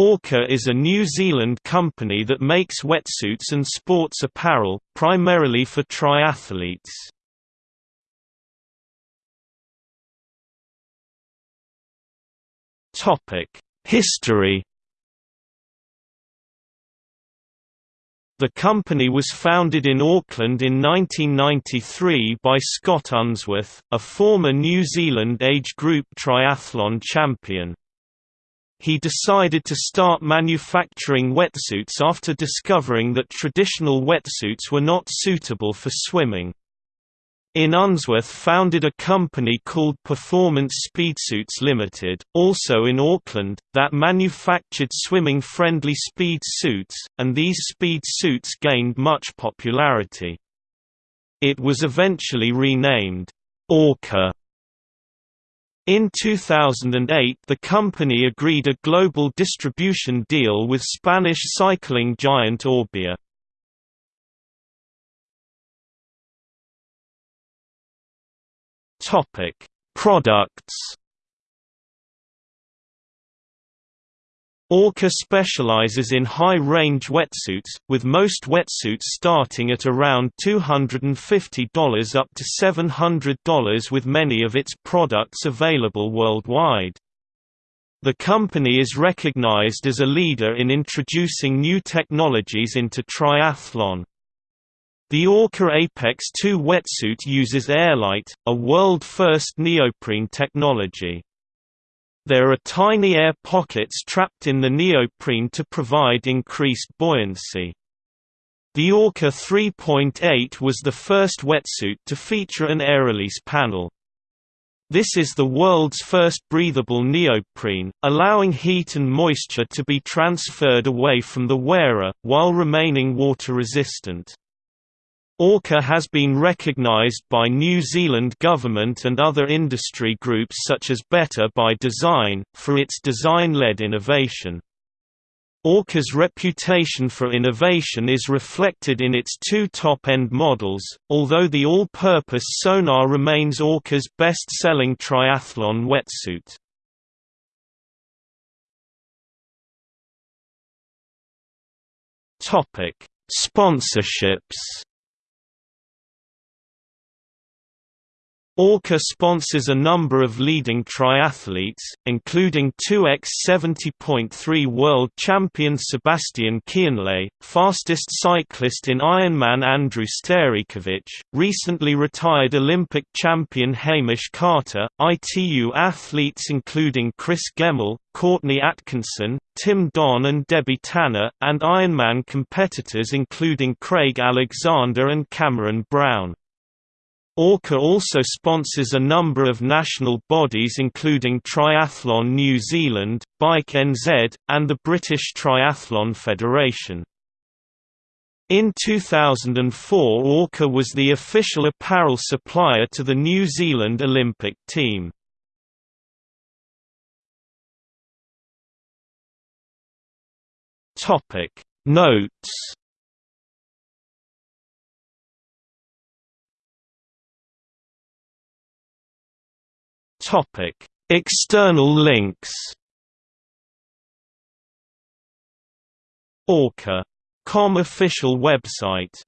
Orca is a New Zealand company that makes wetsuits and sports apparel, primarily for triathletes. History The company was founded in Auckland in 1993 by Scott Unsworth, a former New Zealand age group triathlon champion. He decided to start manufacturing wetsuits after discovering that traditional wetsuits were not suitable for swimming. In Unsworth founded a company called Performance Speedsuits Limited, also in Auckland, that manufactured swimming-friendly speed suits, and these speed suits gained much popularity. It was eventually renamed, Orca in 2008 the company agreed a global distribution deal with Spanish cycling giant Orbea. Products Orca specializes in high-range wetsuits, with most wetsuits starting at around $250 up to $700 with many of its products available worldwide. The company is recognized as a leader in introducing new technologies into triathlon. The Orca Apex 2 wetsuit uses Airlite, a world-first neoprene technology. There are tiny air pockets trapped in the neoprene to provide increased buoyancy. The Orca 3.8 was the first wetsuit to feature an air release panel. This is the world's first breathable neoprene, allowing heat and moisture to be transferred away from the wearer, while remaining water resistant. Orca has been recognized by New Zealand government and other industry groups such as Better by Design, for its design-led innovation. Orca's reputation for innovation is reflected in its two top-end models, although the all-purpose Sonar remains Orca's best-selling triathlon wetsuit. Sponsorships Orca sponsors a number of leading triathletes, including 2x70.3 world champion Sebastian Kienle, fastest cyclist in Ironman Andrew Starykowicz, recently retired Olympic champion Hamish Carter, ITU athletes including Chris Gemmell, Courtney Atkinson, Tim Don and Debbie Tanner, and Ironman competitors including Craig Alexander and Cameron Brown. Orca also sponsors a number of national bodies including Triathlon New Zealand, Bike NZ, and the British Triathlon Federation. In 2004 Orca was the official apparel supplier to the New Zealand Olympic team. Notes External links. Orca.com official website